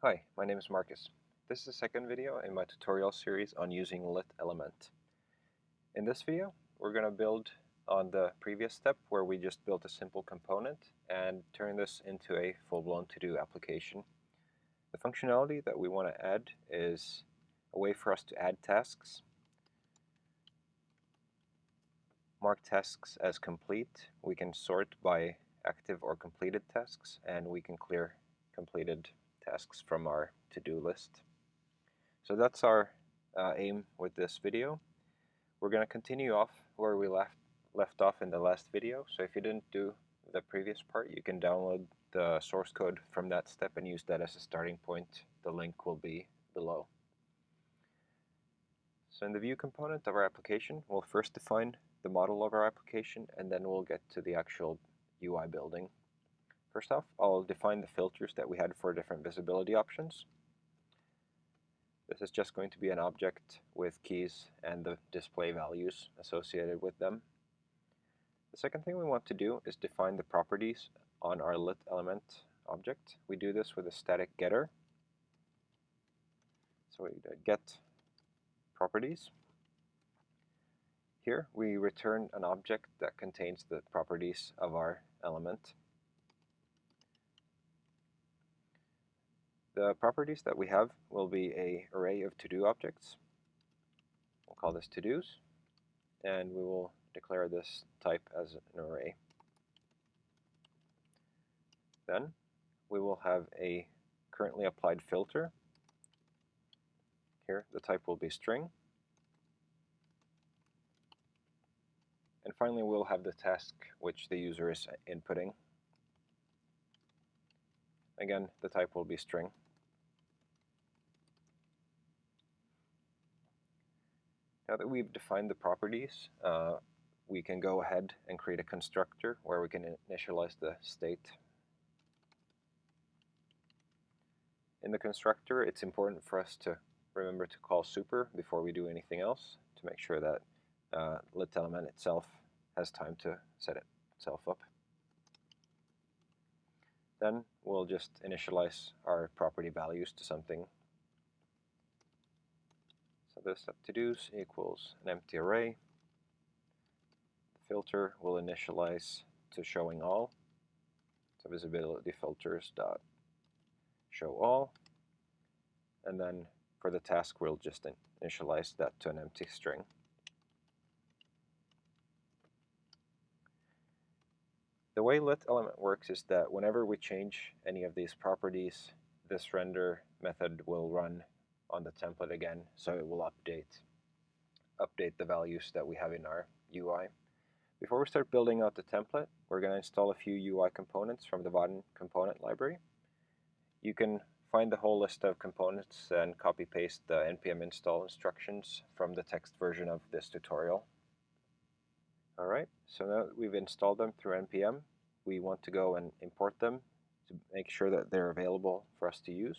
Hi, my name is Marcus. This is the second video in my tutorial series on using lit element. In this video, we're going to build on the previous step where we just built a simple component and turn this into a full-blown to-do application. The functionality that we want to add is a way for us to add tasks, mark tasks as complete, we can sort by active or completed tasks, and we can clear completed tasks from our to-do list. So that's our uh, aim with this video. We're going to continue off where we left, left off in the last video. So if you didn't do the previous part, you can download the source code from that step and use that as a starting point. The link will be below. So in the view component of our application, we'll first define the model of our application and then we'll get to the actual UI building. First off, I'll define the filters that we had for different visibility options. This is just going to be an object with keys and the display values associated with them. The second thing we want to do is define the properties on our lit element object. We do this with a static getter. So we uh, get properties. Here we return an object that contains the properties of our element. The properties that we have will be a array of to-do objects. We'll call this to-dos, and we will declare this type as an array. Then we will have a currently applied filter. Here the type will be string. And finally we'll have the task which the user is inputting. Again, the type will be string. Now that we've defined the properties, uh, we can go ahead and create a constructor where we can initialize the state. In the constructor, it's important for us to remember to call super before we do anything else to make sure that uh, lit element itself has time to set itself up. Then we'll just initialize our property values to something so this to-dos equals an empty array. The filter will initialize to showing all. So visibility filters dot show all. And then for the task, we'll just initialize that to an empty string. The way lit element works is that whenever we change any of these properties, this render method will run on the template again so it will update update the values that we have in our UI. Before we start building out the template, we're going to install a few UI components from the Vaadin component library. You can find the whole list of components and copy paste the npm install instructions from the text version of this tutorial. Alright, so now we've installed them through npm, we want to go and import them to make sure that they're available for us to use.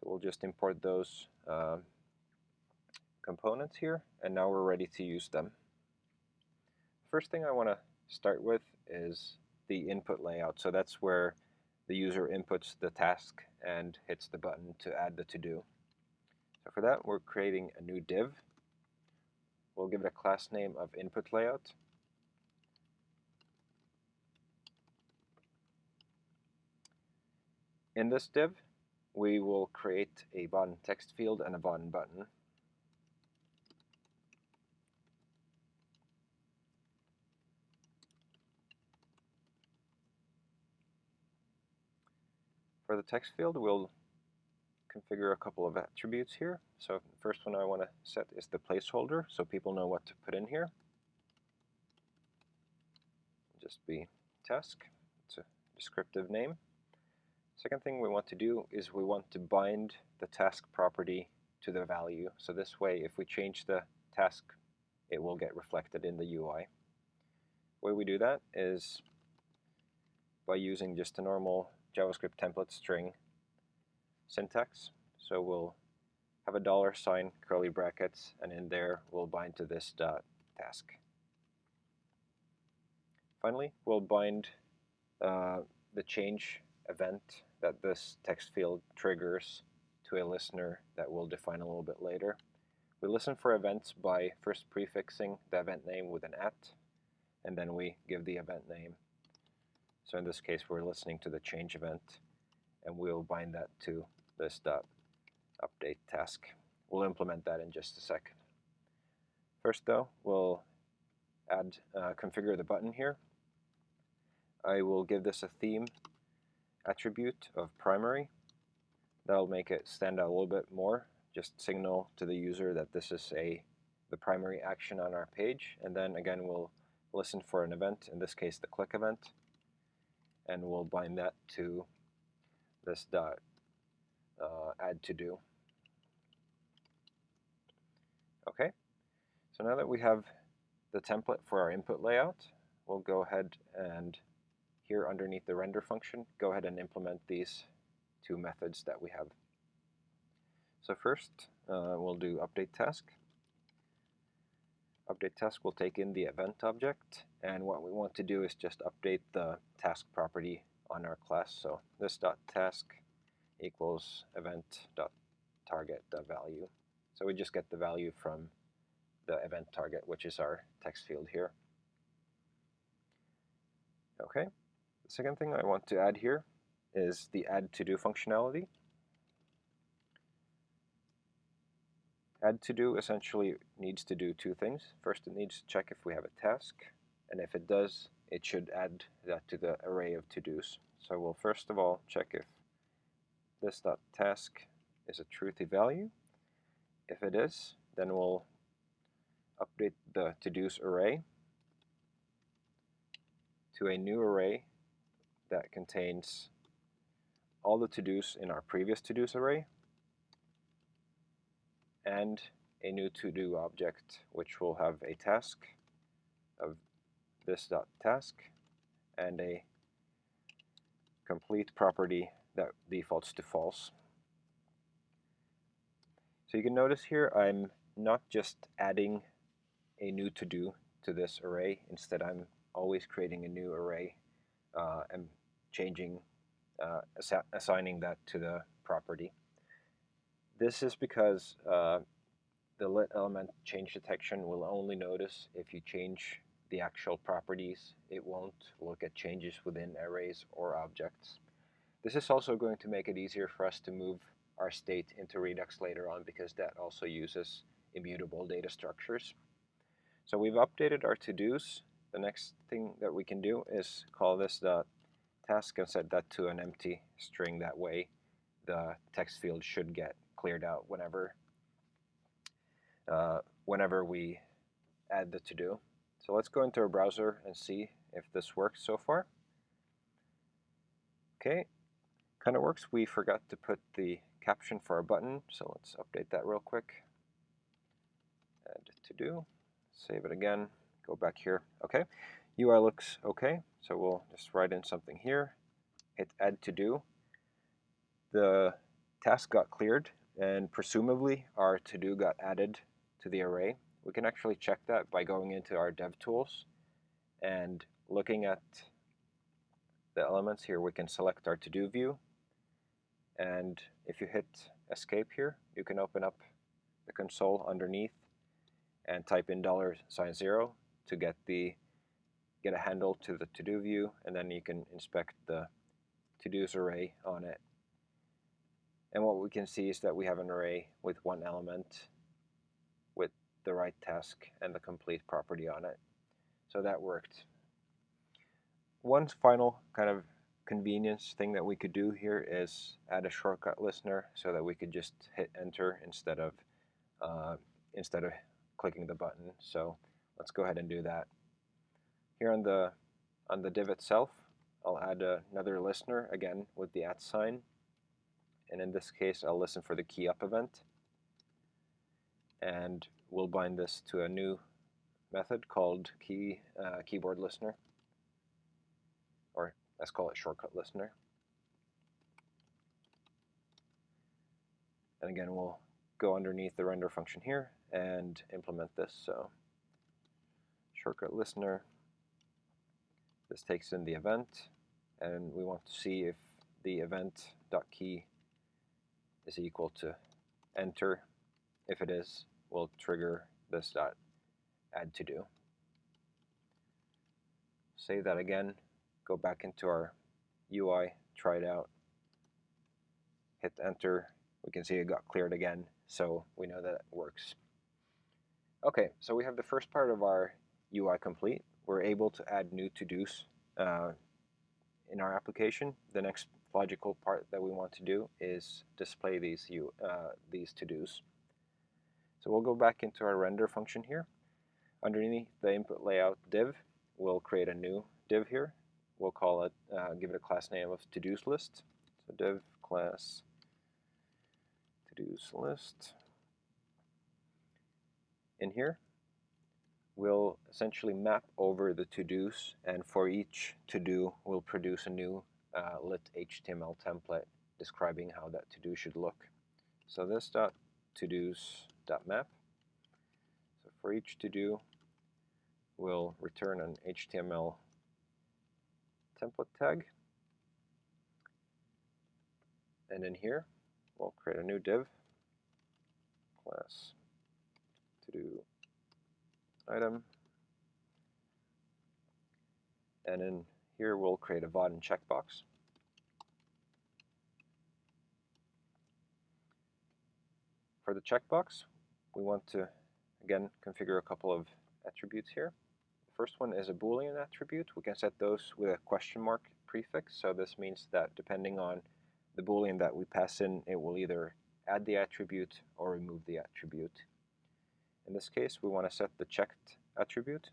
So we'll just import those uh, components here, and now we're ready to use them. First thing I want to start with is the input layout. So that's where the user inputs the task and hits the button to add the to-do. So for that, we're creating a new div. We'll give it a class name of input layout. In this div, we will create a Vaadin text field and a Vaadin button. For the text field, we'll configure a couple of attributes here. So the first one I want to set is the placeholder, so people know what to put in here. Just be task. It's a descriptive name. Second thing we want to do is we want to bind the task property to the value. So this way, if we change the task, it will get reflected in the UI. The way we do that is by using just a normal JavaScript template string syntax. So we'll have a dollar sign, curly brackets, and in there we'll bind to this dot task. Finally, we'll bind uh, the change event that this text field triggers to a listener that we'll define a little bit later. We listen for events by first prefixing the event name with an at, and then we give the event name. So in this case, we're listening to the change event, and we'll bind that to this dot update task. We'll implement that in just a second. First though, we'll add uh, configure the button here. I will give this a theme attribute of primary. That'll make it stand out a little bit more. Just signal to the user that this is a the primary action on our page. And then again, we'll listen for an event, in this case the click event, and we'll bind that to this dot uh, add to do. Okay, so now that we have the template for our input layout, we'll go ahead and here underneath the render function, go ahead and implement these two methods that we have. So first, uh, we'll do update task. Update task will take in the event object, and what we want to do is just update the task property on our class. So this dot task equals event dot target dot value. So we just get the value from the event target, which is our text field here. Okay, second thing I want to add here is the add to do functionality. Add to do essentially needs to do two things. First, it needs to check if we have a task, and if it does, it should add that to the array of to-dos. So we'll first of all check if this dot task is a truthy value. If it is, then we'll update the to-dos array to a new array that contains all the to-dos in our previous to-dos array and a new to-do object which will have a task of this dot task and a complete property that defaults to false. So you can notice here I'm not just adding a new to-do to this array, instead I'm always creating a new array uh, and changing, uh, assi assigning that to the property. This is because uh, the lit element change detection will only notice if you change the actual properties. It won't look at changes within arrays or objects. This is also going to make it easier for us to move our state into Redux later on because that also uses immutable data structures. So we've updated our to-dos. The next thing that we can do is call this the task and set that to an empty string. That way the text field should get cleared out whenever uh, whenever we add the to-do. So let's go into our browser and see if this works so far. Okay, kind of works. We forgot to put the caption for our button, so let's update that real quick. Add to-do, save it again, go back here. Okay, UI looks okay, so we'll just write in something here, hit add to-do. The task got cleared, and presumably our to-do got added to the array. We can actually check that by going into our DevTools and looking at the elements here, we can select our to-do view. And if you hit escape here, you can open up the console underneath and type in dollar sign zero to get the get a handle to the to-do view, and then you can inspect the to-dos array on it. And what we can see is that we have an array with one element with the right task and the complete property on it. So that worked. One final kind of convenience thing that we could do here is add a shortcut listener so that we could just hit enter instead of uh, instead of clicking the button. So let's go ahead and do that. Here on the on the div itself, I'll add another listener again with the at sign. And in this case, I'll listen for the key up event. And we'll bind this to a new method called key uh, keyboard listener, or let's call it shortcut listener. And again, we'll go underneath the render function here and implement this. So shortcut listener, this takes in the event, and we want to see if the event.key is equal to enter. If it is, we'll trigger this dot add to do. Save that again, go back into our UI, try it out, hit enter, we can see it got cleared again, so we know that it works. Okay, so we have the first part of our UI complete. We're able to add new to-dos uh, in our application. The next logical part that we want to do is display these, uh, these to-dos. So we'll go back into our render function here. Underneath the input layout div, we'll create a new div here. We'll call it, uh, give it a class name of to-dos list. So div class to-dos list. In here, we'll essentially map over the to-dos, and for each to-do, we'll produce a new uh, lit HTML template describing how that to-do should look. So this dot to-dos dot map. So for each to-do, we'll return an HTML template tag. And in here, we'll create a new div class to do item. And in here we'll create a Vaadin checkbox. For the checkbox, we want to again configure a couple of attributes here. The first one is a Boolean attribute. We can set those with a question mark prefix. So this means that depending on the Boolean that we pass in, it will either add the attribute or remove the attribute. In this case, we want to set the checked attribute,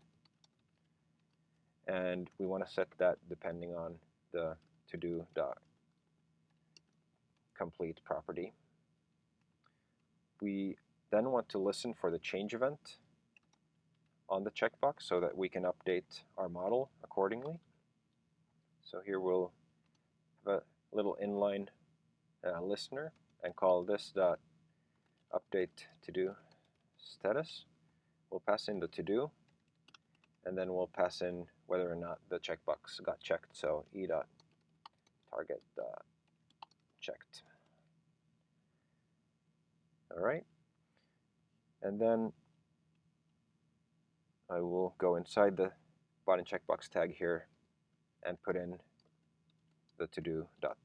and we want to set that depending on the to-do dot complete property. We then want to listen for the change event on the checkbox so that we can update our model accordingly. So here we'll have a little inline uh, listener and call this dot update to do status. We'll pass in the to do and then we'll pass in whether or not the checkbox got checked. So e dot target dot checked. All right, and then I will go inside the Vaadin checkbox tag here and put in the to do dot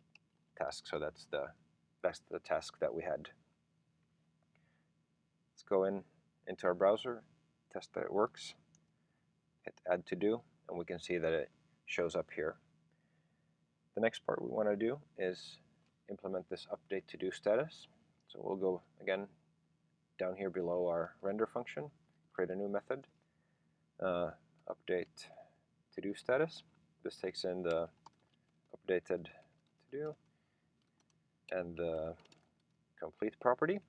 task. So that's the that's the task that we had. Let's go in into our browser, test that it works, hit add to do, and we can see that it shows up here. The next part we want to do is implement this update to do status. So we'll go again down here below our render function, create a new method, uh, update to do status. This takes in the updated to do and the complete property.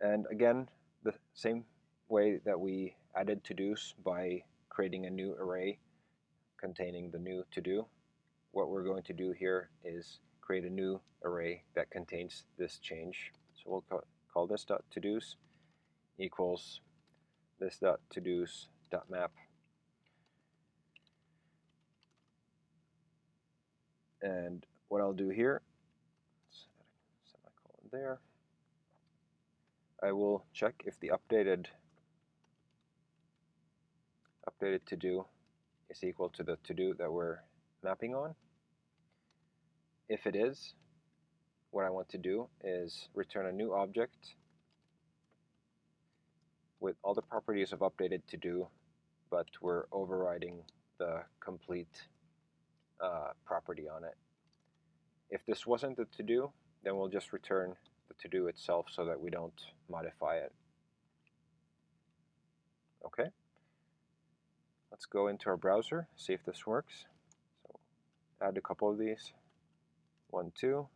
And again, the same way that we added to-dos by creating a new array containing the new to-do, what we're going to do here is create a new array that contains this change. So we'll call, this dot to-dos equals this dot to-dos dot map And what I'll do here, semicolon there, I will check if the updated updated to do is equal to the to do that we're mapping on. If it is, what I want to do is return a new object with all the properties of updated to do, but we're overriding the complete uh, property on it. If this wasn't the to-do, then we'll just return the to-do itself so that we don't modify it. Okay. Let's go into our browser, see if this works. So add a couple of these. One, two.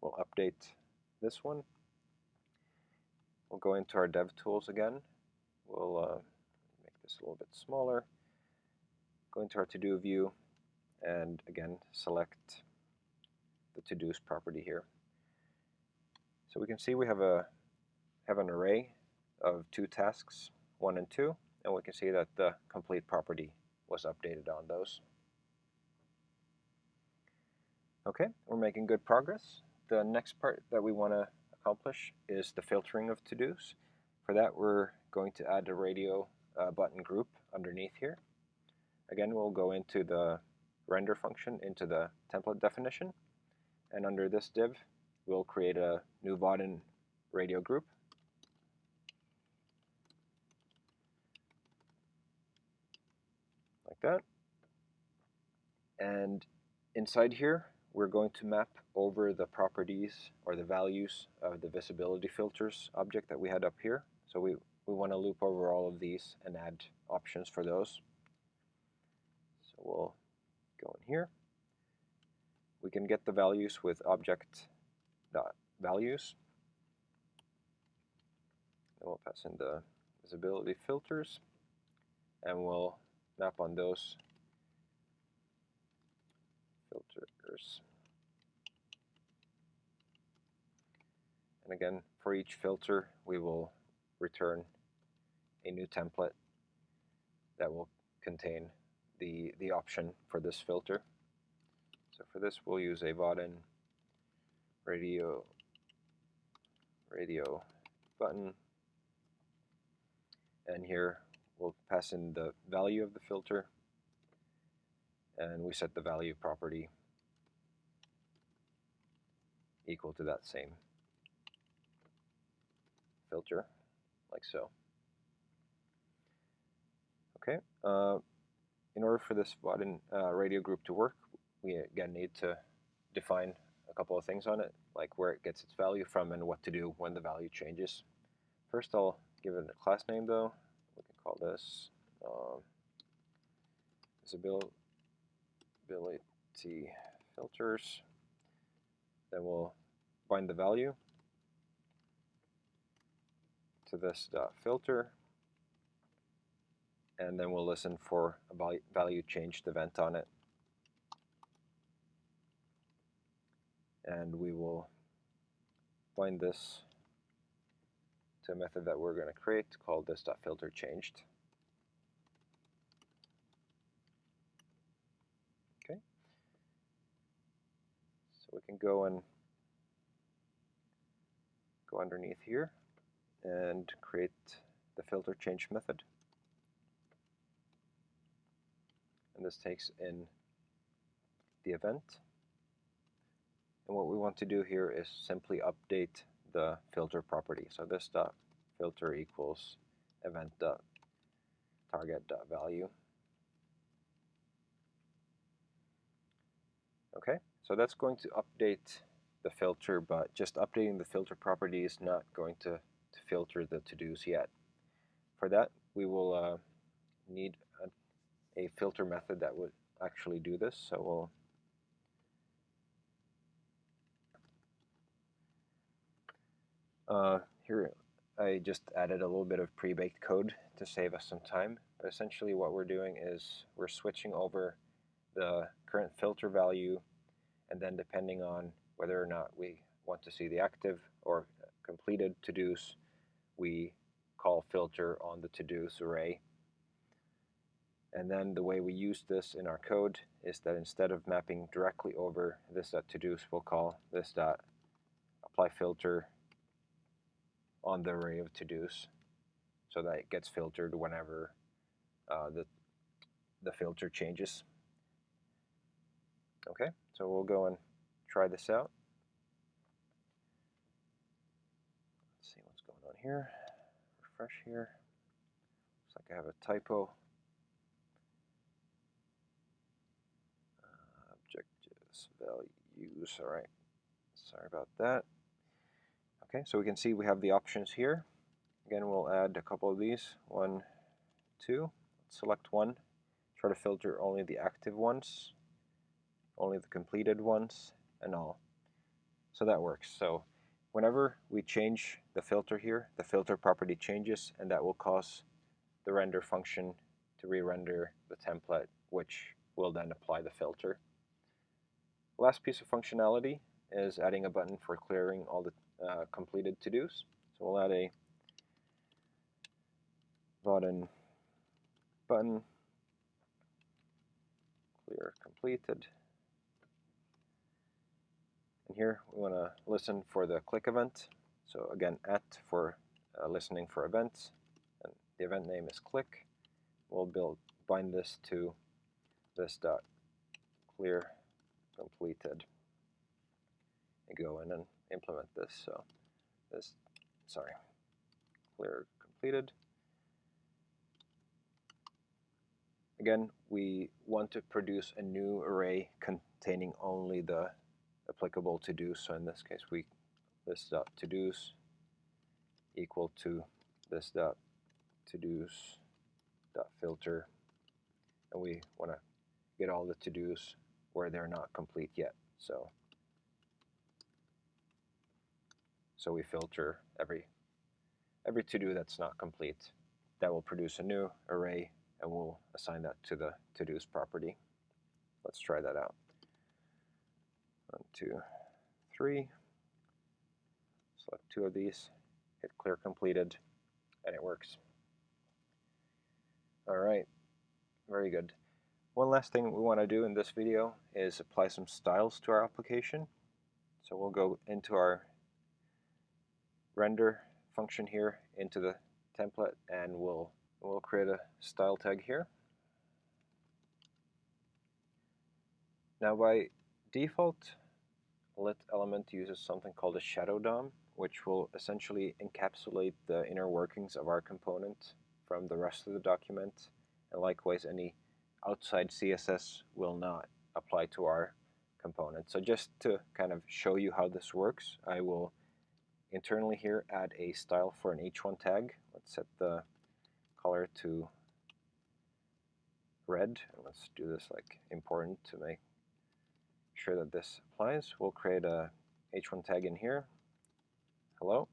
We'll update this one. We'll go into our dev tools again. We'll uh, make this a little bit smaller. Go into our to-do view, and again select the to-dos property here. So we can see we have a have an array of two tasks, one and two, and we can see that the complete property was updated on those. Okay, we're making good progress. The next part that we want to accomplish is the filtering of to-dos. For that, we're going to add a radio uh, button group underneath here. Again, we'll go into the render function into the template definition. And under this div, we'll create a new Vaadin radio group. Like that. And inside here, we're going to map over the properties or the values of the visibility filters object that we had up here. So we, we want to loop over all of these and add options for those. So we'll go in here. We can get the values with object dot values. Then we'll pass in the visibility filters and we'll map on those filters. And again, for each filter, we will return a new template that will contain the, the option for this filter. So for this, we'll use a Vaadin radio, radio button. And here we'll pass in the value of the filter and we set the value property equal to that same filter, like so. Okay, uh, in order for this button uh, radio group to work, we again need to define a couple of things on it, like where it gets its value from and what to do when the value changes. First I'll give it a class name though. We can call this um, visibility filters. Then we'll bind the value to this filter and then we'll listen for a value changed event on it. And we will bind this to a method that we're going to create called this.filterChanged. Okay. So we can go and go underneath here and create the filter change method. and this takes in the event. And what we want to do here is simply update the filter property. So this dot filter equals event dot target dot value. Okay, so that's going to update the filter, but just updating the filter property is not going to, to filter the to-dos yet. For that, we will uh, need a filter method that would actually do this. So we'll Uh, here I just added a little bit of pre-baked code to save us some time. But essentially what we're doing is we're switching over the current filter value and then depending on whether or not we want to see the active or completed to-dos, we call filter on the to-dos array and then the way we use this in our code is that instead of mapping directly over this to-dos, we'll call this dot apply filter on the array of to-dos so that it gets filtered whenever uh, the, the filter changes. Okay, so we'll go and try this out. Let's see what's going on here. Refresh here. Looks like I have a typo. Objectives values. All right, sorry about that. Okay, so we can see we have the options here. Again, we'll add a couple of these. One, two. Select one. Try to filter only the active ones, only the completed ones, and all. So that works. So whenever we change the filter here, the filter property changes, and that will cause the render function to re-render the template, which will then apply the filter. Last piece of functionality is adding a button for clearing all the uh, completed to-dos. So we'll add a Vaadin button, clear completed. And here we want to listen for the click event. So again, at for uh, listening for events, and the event name is click. We'll build bind this to this dot clear completed and go in and implement this. So this, sorry, clear completed. Again, we want to produce a new array containing only the applicable to-dos. So in this case, we this dot to-dos equal to this dot to-dos dot filter, and we want to get all the to-dos where they're not complete yet. So so we filter every every to-do that's not complete. That will produce a new array and we'll assign that to the to-dos property. Let's try that out. One, two, three. Select two of these, hit clear completed, and it works. All right, very good. One last thing we want to do in this video is apply some styles to our application. So we'll go into our render function here into the template and we'll we'll create a style tag here. Now by default lit element uses something called a shadow DOM which will essentially encapsulate the inner workings of our component from the rest of the document and likewise any outside CSS will not apply to our component. So just to kind of show you how this works I will internally here add a style for an h1 tag. Let's set the color to red. And let's do this like important to make sure that this applies. We'll create a h1 tag in here. Hello.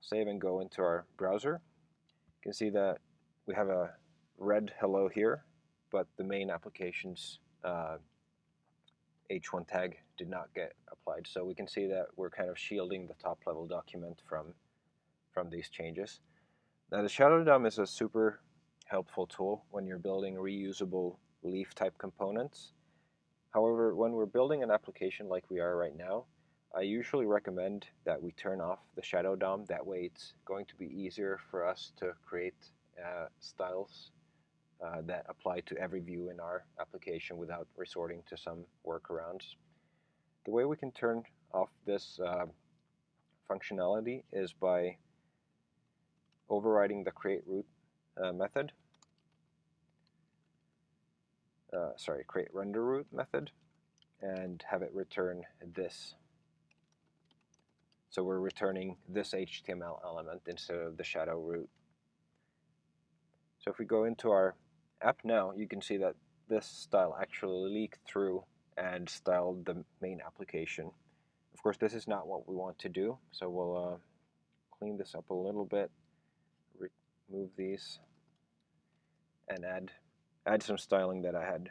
Save and go into our browser. You can see that we have a red hello here, but the main application's uh, h1 tag did not get applied. So we can see that we're kind of shielding the top level document from, from these changes. Now the Shadow DOM is a super helpful tool when you're building reusable leaf type components. However, when we're building an application like we are right now, I usually recommend that we turn off the Shadow DOM. That way it's going to be easier for us to create uh, styles uh, that apply to every view in our application without resorting to some workarounds. The way we can turn off this uh, functionality is by overriding the create root uh, method. Uh, sorry, create render root method and have it return this. So we're returning this HTML element instead of the shadow root. So if we go into our app now, you can see that this style actually leaked through and styled the main application. Of course, this is not what we want to do, so we'll uh, clean this up a little bit, remove these, and add add some styling that I had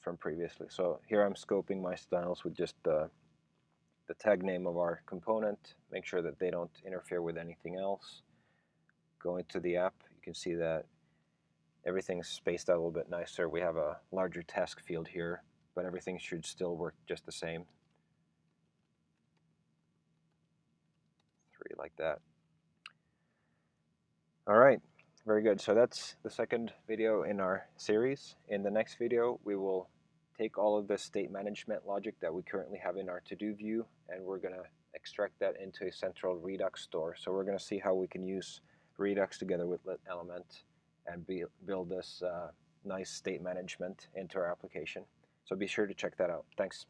from previously. So here I'm scoping my styles with just the, the tag name of our component, make sure that they don't interfere with anything else. Go into the app, you can see that everything's spaced out a little bit nicer. We have a larger task field here, but everything should still work just the same. Three like that. All right, very good. So that's the second video in our series. In the next video, we will take all of the state management logic that we currently have in our to-do view, and we're going to extract that into a central Redux store. So we're going to see how we can use Redux together with Lit Element and be, build this uh, nice state management into our application. So be sure to check that out. Thanks.